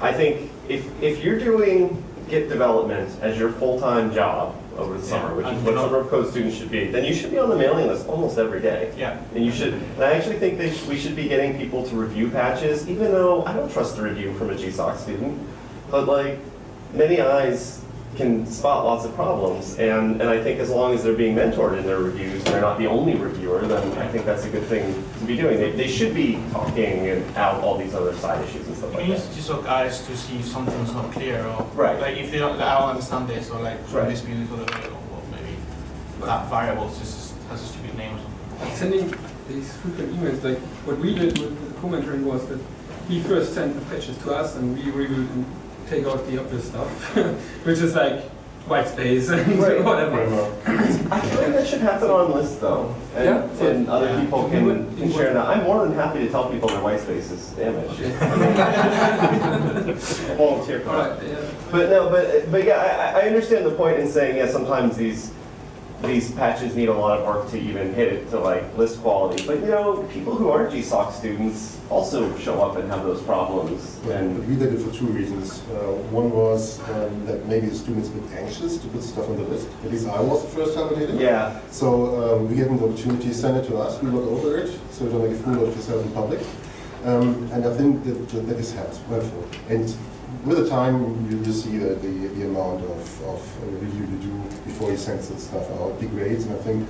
I think if, if you're doing Git development as your full-time job over the summer, which is what summer of code students should be, then you should be on the mailing list almost every day. yeah. And you should, and I actually think that we should be getting people to review patches, even though I don't trust the review from a GSOC student. But like, many eyes can spot lots of problems, and, and I think as long as they're being mentored in their reviews, and they're not the only reviewer, then I think that's a good thing to be doing. They, they should be talking and out all these other side issues and stuff You like use that. GSOC eyes to see if something's not clear or Right. like if they don't I don't understand this or like Right. this be in the other way or maybe that variable just has a stupid name or something. sending these frequent emails, like what we did with the co-mentoring was that he first sent the patches to us and we reviewed and take out the obvious stuff, which is like white space and Right. whatever. I feel like that should happen on lists though, and, Yeah. and other Yeah. people can, would- can share that. I'm more than happy to tell people their white space is damaged. Volunteer for. Alright, yeah. But no, but, but yeah, I, I- I understand the point in saying, yeah, sometimes these, these patches need a lot of work to even hit it to like list quality. But you know, people who aren't GSOC students also show up and have those problems. And And we did it for two reasons. Uh, One was um, that maybe the students a bit anxious to put stuff on the list. At least I was the first time I did it. yeah, So um, we gave them the opportunity, send it to us, we look over it, so don't make a fool of yourself in public. Um, and I think that that helped wonderful. And with the time, you, you see the, the, the amount of, of review you do before you send that stuff out degrades. And I think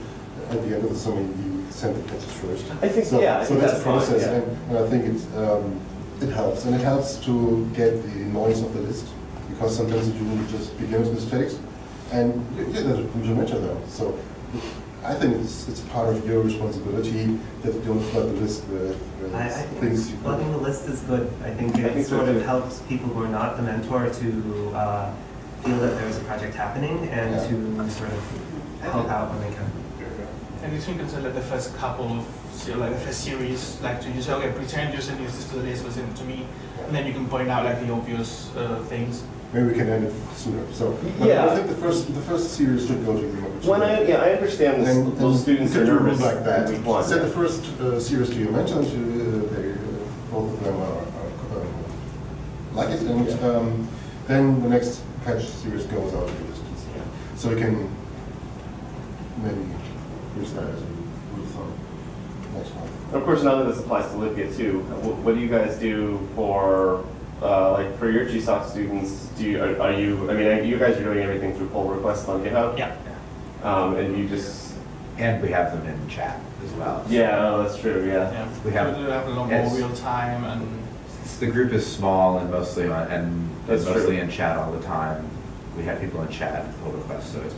at the end of the summer, you send the patches first. I think, So, yeah, I so think that's that's a process, yeah. and, and I think it, um, it helps. And it helps to get the noise of the list, because sometimes you just just beginner's mistakes, and you, you you mention them. So I think it's, it's part of your responsibility that you don't flood the list with, with I, I think things. you- flooding the list is good. I think I it think sort of too. helps people who are not the mentor to uh, feel that there's a project happening and Yeah. to sort of help out when they can. And you think it's like the first couple of, se- like the first series, like to use, okay, pretend you send this to the list, listen to me, and then you can point out like the obvious uh, things. Maybe we can end it sooner. So Yeah. I think the first the first series should go to the when I, yeah, I understand this, And, those and students you are nervous like that. in week one. Set the first uh, series to and to, uh, they, uh, both of them are, are um, like it, and Yeah. um, then the next patch series goes out to the distance. So we can maybe use that as a rule of thumb next month. Of course, none of this applies to libgit 2. What, what do you guys do for, uh, like, for your GSOC students? Do you, are, are you, I mean, you guys are doing everything through pull requests on GitHub? Yeah. Um, and you just, And we have them in chat as well. yeah, oh, that's true, yeah. Yeah. We have- We have a lot more real time and The group is small and mostly on, and That's mostly true. in chat all the time. We have people in chat and pull requests, so it's.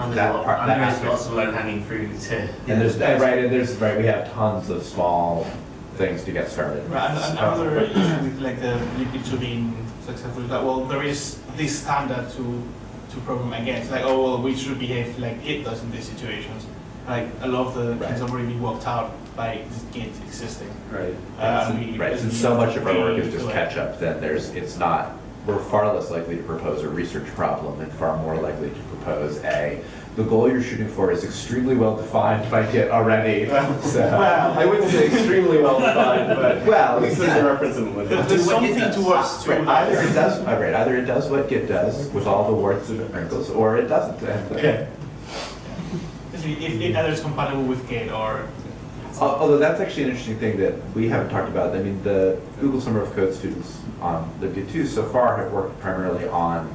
And that there's, lot, part- and that there is aspect- lots of low hanging fruit to. And there's, right, and there's, right, we have tons of small things to get started. Right, and another issue with like the libgit 2 being successful is that well there is this standard to to program against like oh well we should behave like Git does in these situations. Like a lot of the Right. things have already been worked out by Git existing. Right. Uh, and we- Right, since so much of our work is just catch up, then there's, it's not, we're far less likely to propose a research problem and far more likely to propose a, the goal you're shooting for is extremely well defined by Git already, so. I wouldn't say extremely well defined, but Well, at least there's a reference in Libya. There's Do something does. towards to Right, either it does, uh, right, either it does what Git does with all the warts and wrinkles, or it doesn't. Okay. If, it- if either is compatible with Git or Although that's actually an interesting thing that we haven't talked about. I mean, the Google Summer of Code students on libgit 2 so far have worked primarily on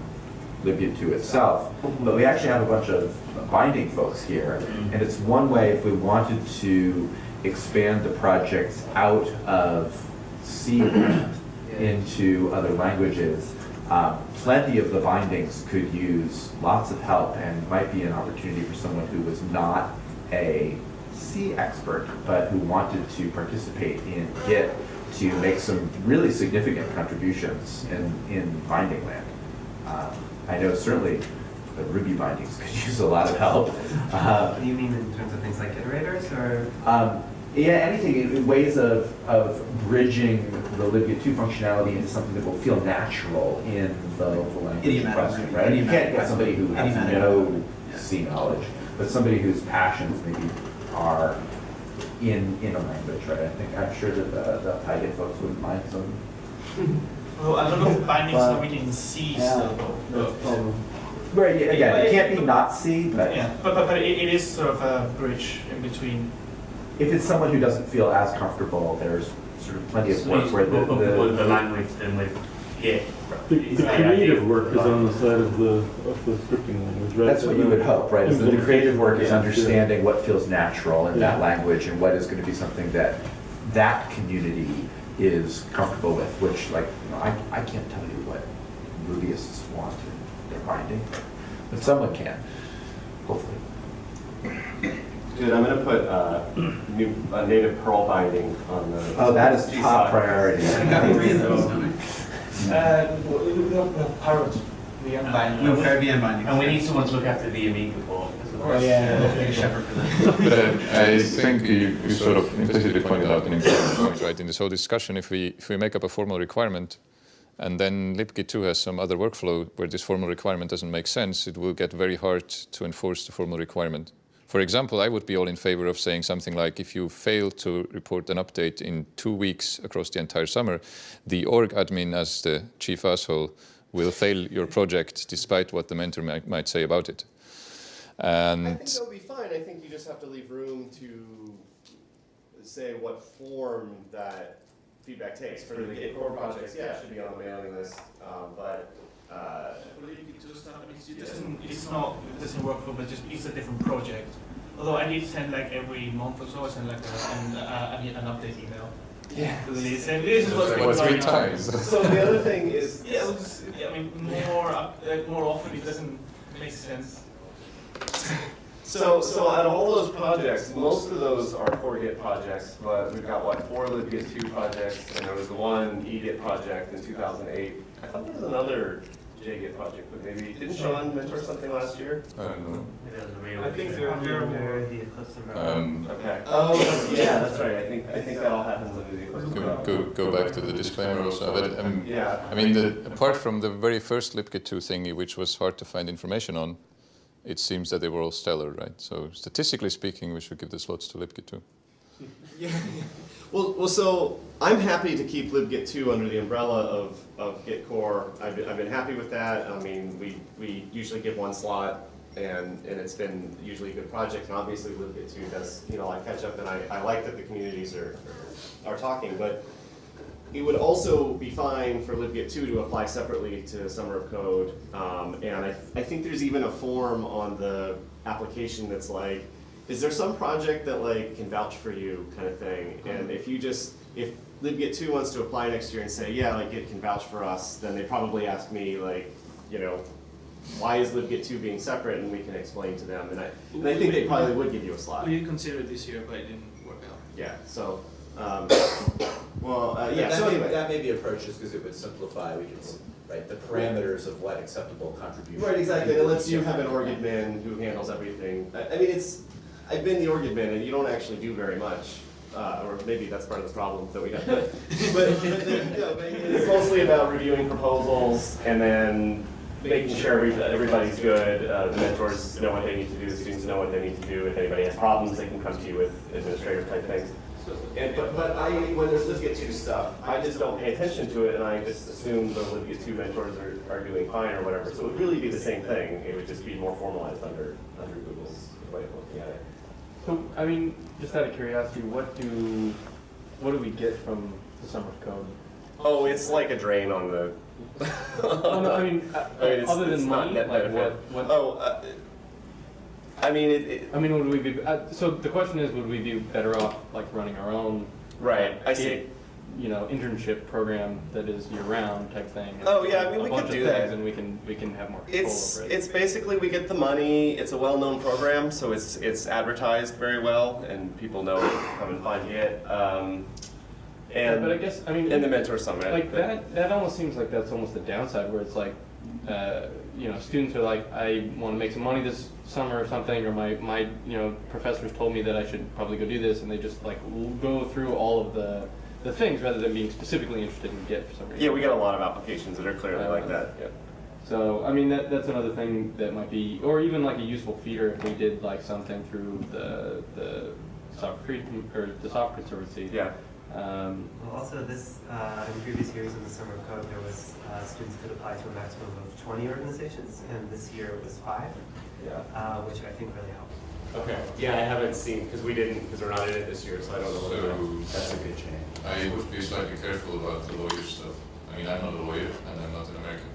libgit 2 itself, but we actually have a bunch of binding folks here. And it's one way if we wanted to expand the projects out of C into other languages, uh, plenty of the bindings could use lots of help and might be an opportunity for someone who was not a C expert, but who wanted to participate in Git to make some really significant contributions in, in binding land. Um, I know certainly the Ruby bindings could use a lot of help. Uh, Do you mean in terms of things like iterators or? um, yeah, anything, in- in ways of, of bridging the libgit 2 functionality into something that will feel natural in the local language question, right? You can't get somebody who has Idiomatic. no C knowledge, but somebody whose passions maybe are in, in a language, right? I think, I'm sure that the, the Python folks wouldn't mind some. well, a lot of bindings Well, are written in C still. though. But- Right, yeah, again, it can't be not C, but Yeah, but, but, but it, it is sort of a bridge in between. if it's someone who doesn't feel as comfortable, there's sort of plenty of So work it's where the, more comfortable with the the, language than with Git. The, the creative work is on the side of the, of the scripting language, right? that's what you would hope, right? Is that the creative work is understanding what feels natural in that language and what is going to be something that that community is comfortable with, which like, you know, I, I can't tell you what Rubyists want in their binding, but someone can, hopefully. Dude, I'm gonna put, uh, new, a native Perl binding on the. Oh, that is top GSOC. priority. You got three of those, don't you? Uh, we we have, we have Parrot The unbinding, we'll prepare the. And we need someone to look after the Amiga port. As well. Oh, yeah, we'll take a shepherd for that. But uh, I think you, you sort of implicitly pointed out an important point, right? In this whole discussion, if we if we make up a formal requirement, and then libgit 2 has some other workflow where this formal requirement doesn't make sense, it will get very hard to enforce the formal requirement. For example, I would be all in favor of saying something like, if you fail to report an update in two weeks across the entire summer, the org admin as the chief asshole will fail your project despite what the mentor might, might say about it. And I think that would be fine. I think you just have to leave room to say what form that feedback takes. For the Git core projects, yeah, it should be on the mailing list, um, but, uh, Well, you could do stuff, I mean, it doesn't, it's not, it doesn't work for, but just, it's a different project. Although I did send like every month or so, I send like a, an, uh, an, an update email. Yeah. To the lead, saying this is what's Like going on. three times. so the other thing is, Yeah, well, just, yeah, I mean, more, up- uh, more often it doesn't make sense. So, so out of all those projects, most of those are core Git projects, but we've got what, four libgit two projects, and there was the one egit project in two thousand eight. I thought there was another JGit project, but maybe, didn't Sean mentor something last year? I don't know. Maybe that was a real. I think there are Under the Eclipse umbrella. Um, Okay. Oh, yeah, that's right, I think, I think that all happens under the. Eclipse go, go, go back to the disclaimer also. But, um, Yeah. I mean, the, apart from the very first libgit 2 thingy, which was hard to find information on, it seems that they were all stellar, right? So statistically speaking, we should give the slots to libgit 2. Yeah. Well, well, so I'm happy to keep libgit 2 under the umbrella of, of Git core. I've I've been happy with that. I mean, we, we usually give one slot and, and it's been usually a good project. And obviously libgit 2 does, you know, I catch up and I, I like that the communities are, are talking. But it would also be fine for libgit 2 to apply separately to Summer of Code. Um, and I, I think there's even a form on the application that's like, is there some project that like can vouch for you kind of thing? And if you just, if libgit 2 wants to apply next year and say, yeah, like it can vouch for us, then they probably ask me like, you know, why is libgit 2 being separate? And we can explain to them. And I, and I think they probably would give you a slot. We considered it this year, but it didn't work out. Yeah, so, um, well, uh, yeah, that so may- anyway. That may be approached just because it would simplify, we could, right, the parameters of what acceptable contribution. Right, exactly, and it lets you have an org admin who handles everything. I, I mean, it's, I've been the org admin and you don't actually do very much. Uh, or maybe that's part of the problem that we have. But, but, but, the- you but it's mostly about reviewing proposals and then making sure every- everybody's good. Uh, the mentors know what they need to do, the students know what they need to do. If anybody has problems, they can come to you with administrative type things. And, but, but I, when there's libgit two stuff, I just don't pay attention to it and I just assume the libgit two mentors are, are doing fine or whatever. So it would really be the same thing. It would just be more formalized under, under Google's way of looking at it. So, I mean, just out of curiosity, what do, what do we get from the summer of code? Oh, it's like a drain on the. Oh, no, I mean, uh, I mean, it's- other it's than not money, net like what, what? Oh, uh, I mean, it, it, I mean, would we be, uh, so the question is, would we be better off like running our own? Right, I see. You know, internship program that is year-round type thing? Oh, yeah, I mean, we could do that. And we can, we can have more control It's over it. it's basically we get the money. It's a well-known program, so it's it's advertised very well, and people know come and find it. Um, Yeah, and But I guess, I mean. in the mentor summit, Like that, that almost seems like that's almost the downside where it's like, uh, you know, students are like, I want to make some money this summer or something, or my, my, you know, professors told me that I should probably go do this, and they just like go through all of the, the things rather than being specifically interested in Git for some reason. Yeah, we get a lot of applications that are clearly like Uh, that. yeah. So, I mean, that, that's another thing that might be, or even like a useful feeder if we did like something through the, the software, Cre- or the software conservancy. Yeah. Um, Well, also this, uh, in previous years in the Summer of Code, there was, uh, students could apply to a maximum of twenty organizations, and this year it was five, Yeah. uh, which I think really helped. Okay. Yeah, I haven't seen because we didn't because we're not in it this year, so I don't know. So- that's a good change. I would be slightly careful about the lawyer stuff. I mean, I'm not a lawyer and I'm not an American.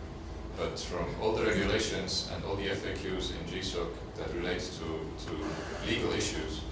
But from all the regulations and all the FAQs in GSOC that relates to, to legal issues,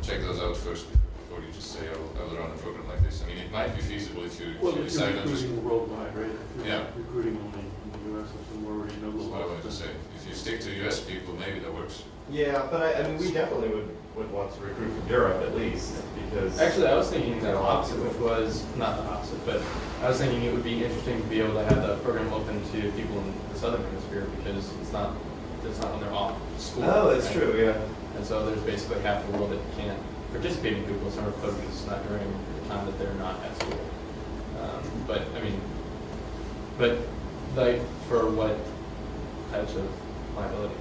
check those out first before you just say, oh, I will run a program like this. I mean, it might be feasible if you, if Well, you if decide you're on just, recruiting worldwide, right? If you're Yeah. Recruiting only in the US or somewhere where you know that's what I law. wanted to say. If you stick to US people, maybe that works. Yeah, but I, I mean, we definitely would, would want to recruit from Europe at least because Actually, I was thinking the opposite, which was not the opposite, but I was thinking it would be interesting to be able to have that program open to people in the southern hemisphere because it's not it's not when they're off school. Oh, that's right? true. Yeah. And so there's basically half the world that can't participate in Google Summer Code because it's not during the time that they're not at school. Um, but I mean, but like for what types of liability?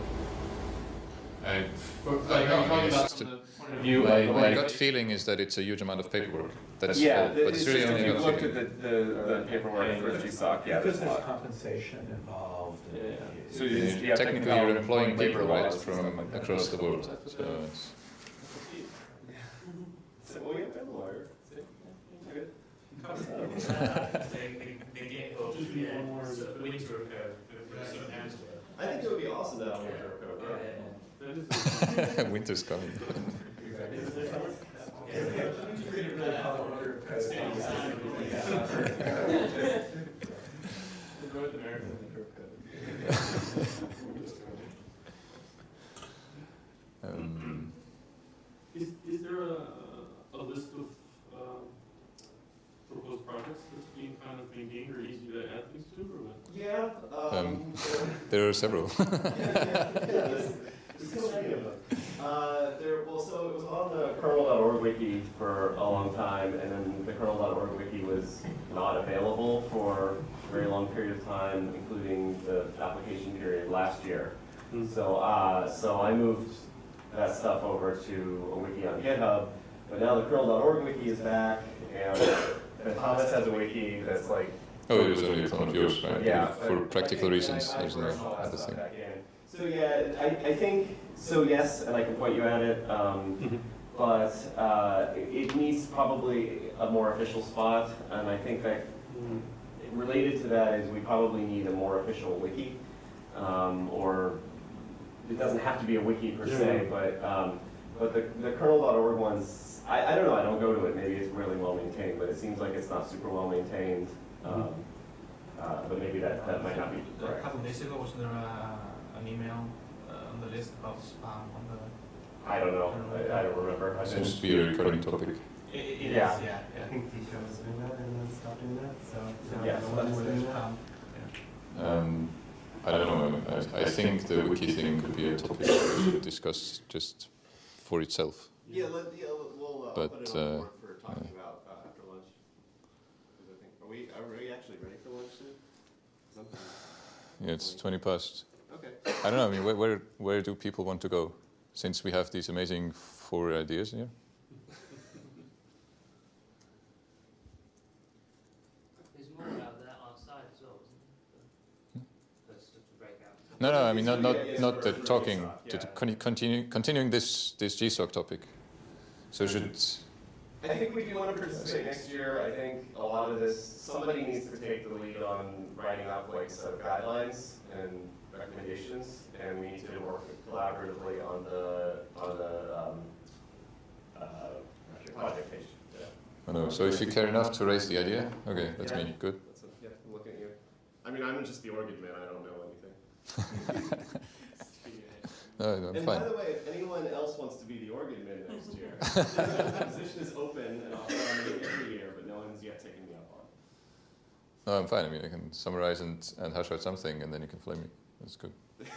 I, For- I like, don't I'm I talking about from the point of view my, my gut feeling is that it's a huge amount of paperwork. That's Yeah, all, but it's it's really just only if you gut looked feeling. at the, the, the paperwork for GSOC, yeah, Because there's a lot. compensation involved. and- Yeah. So you just- yeah, technically, you're employing labor people, right, laws and from stuff like that. across the world. So it's, So, well, yeah, I'm a lawyer. See? Good. I think it would be awesome to have a winter code. winter's coming. North America is the curve code. Um, Is, is there a, a list of, um, proposed projects that's being kind of maintained or easy to add things to, or what? Yeah, Um, there are several. There's so many of them. Uh, there, well, so it was on the kernel.org wiki for a long time, and then the kernel.org wiki was not available for a very long period of time, including the application period last year. So, uh, so I moved that stuff over to a wiki on GitHub, but now the kernel.org wiki is back, and, and Thomas has a wiki that's like oh, it was only a clone of yours, right? yeah. For practical reasons, there's no merged all that other thing. So yeah, I, I think, so yes, and I can point you at it, um, but, uh, it needs probably a more official spot, and I think that related to that is we probably need a more official wiki, um, or it doesn't have to be a wiki per se, but, um, but the, the kernel.org ones, I, I don't know, I don't go to it, maybe it's really well maintained, but it seems like it's not super well maintained. Um, uh, but maybe that, that might not be A couple of days ago, was there a, an email uh, on the list about spam on the? I don't know, I, I don't remember. I Seems to be a recurring topic. It, it is, Yeah. yeah, I yeah. think Tisha was doing that and then stopped doing that, so. now Yeah, so one that's is doing that. spam. Um, I don't know. I, I think the wiki thing could be a topic we should discuss just for itself. Yeah, let, yeah, we'll, uh, But, put it on the uh, board for talking about, uh, after lunch. 'Cause I think, are we, are we actually ready for lunch soon? Something- Yeah, it's 20 past. Okay. I don't know. I mean, where, where, where do people want to go? Since we have these amazing four ideas here. There's more out there outside as well, isn't there? Hmm? That's just a breakout. No, no. I mean, not not not the talking. To to continue continuing this this GSOC topic. So should I think we do want to participate next year. I think a lot of this, somebody needs to take the lead on writing up like a set of guidelines and recommendations, and we need to work collaboratively on the, on the, um, uh, project page. Yeah. I know. So if you care enough to raise the idea, okay, that's Yeah. me. Good. That's, a- yeah, I'm looking at you. I mean, I'm just the org admin, I don't know anything. No, I'm And fine. by the way, if anyone else wants to be the org admin next year, the position is open and I'll nominate every year, but no one's yet taken me up on it. No, I'm fine. I mean, I can summarize and, and hash out something, and then you can flame me. That's good.